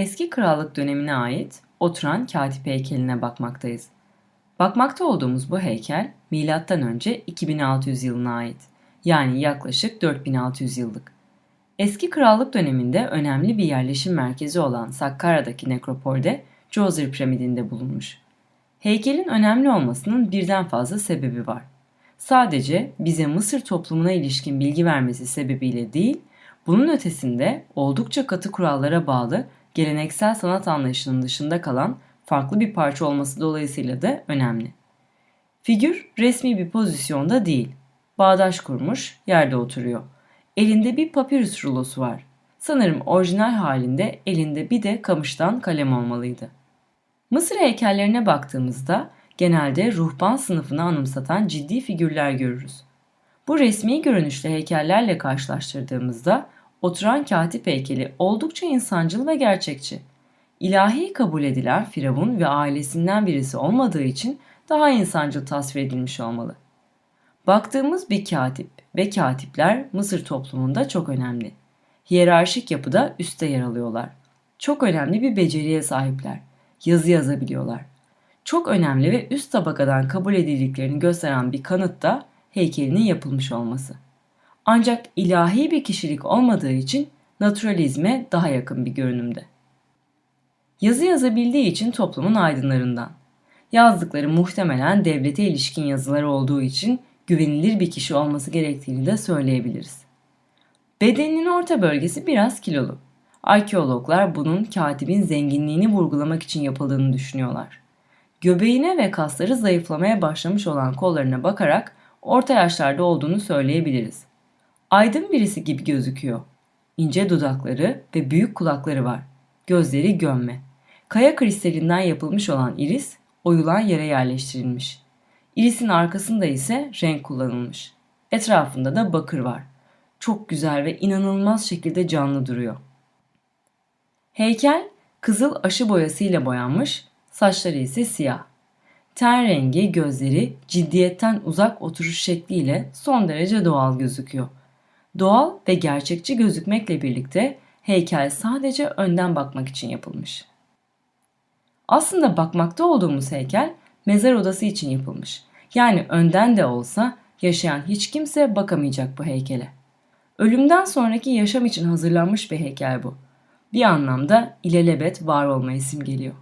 Eski krallık dönemine ait oturan katip heykeline bakmaktayız. Bakmakta olduğumuz bu heykel M.Ö. 2600 yılına ait. Yani yaklaşık 4600 yıllık. Eski krallık döneminde önemli bir yerleşim merkezi olan Sakkara'daki nekropolde Djoser piramidinde bulunmuş. Heykelin önemli olmasının birden fazla sebebi var. Sadece bize Mısır toplumuna ilişkin bilgi vermesi sebebiyle değil, bunun ötesinde oldukça katı kurallara bağlı geleneksel sanat anlayışının dışında kalan farklı bir parça olması dolayısıyla da önemli. Figür resmi bir pozisyonda değil. Bağdaş kurmuş, yerde oturuyor. Elinde bir papirüs rulosu var. Sanırım orijinal halinde elinde bir de kamıştan kalem olmalıydı. Mısır heykellerine baktığımızda genelde ruhban sınıfını anımsatan ciddi figürler görürüz. Bu resmi görünüşlü heykellerle karşılaştırdığımızda oturan katip heykeli oldukça insancıl ve gerçekçi. İlahi kabul edilen Firavun ve ailesinden birisi olmadığı için daha insancıl tasvir edilmiş olmalı. Baktığımız bir katip ve katipler Mısır toplumunda çok önemli. Hiyerarşik yapıda üstte yer alıyorlar. Çok önemli bir beceriye sahipler. Yazı yazabiliyorlar. Çok önemli ve üst tabakadan kabul edildiklerini gösteren bir kanıt da heykelinin yapılmış olması. Ancak ilahi bir kişilik olmadığı için naturalizme daha yakın bir görünümde. Yazı yazabildiği için toplumun aydınlarından. Yazdıkları muhtemelen devlete ilişkin yazılar olduğu için güvenilir bir kişi olması gerektiğini de söyleyebiliriz. Bedeninin orta bölgesi biraz kilolu. Arkeologlar bunun katibin zenginliğini vurgulamak için yapıldığını düşünüyorlar. Göbeğine ve kasları zayıflamaya başlamış olan kollarına bakarak orta yaşlarda olduğunu söyleyebiliriz. Aydın birisi gibi gözüküyor. İnce dudakları ve büyük kulakları var. Gözleri gömme. Kaya kristalinden yapılmış olan iris oyulan yere yerleştirilmiş. İrisin arkasında ise renk kullanılmış. Etrafında da bakır var. Çok güzel ve inanılmaz şekilde canlı duruyor. Heykel kızıl aşı boyasıyla boyanmış, saçları ise siyah. Ten rengi, gözleri ciddiyetten uzak oturuş şekliyle son derece doğal gözüküyor. Doğal ve gerçekçi gözükmekle birlikte heykel sadece önden bakmak için yapılmış. Aslında bakmakta olduğumuz heykel mezar odası için yapılmış. Yani önden de olsa yaşayan hiç kimse bakamayacak bu heykele. Ölümden sonraki yaşam için hazırlanmış bir heykel bu. Bir anlamda ilelebet var olmayı simgeliyor.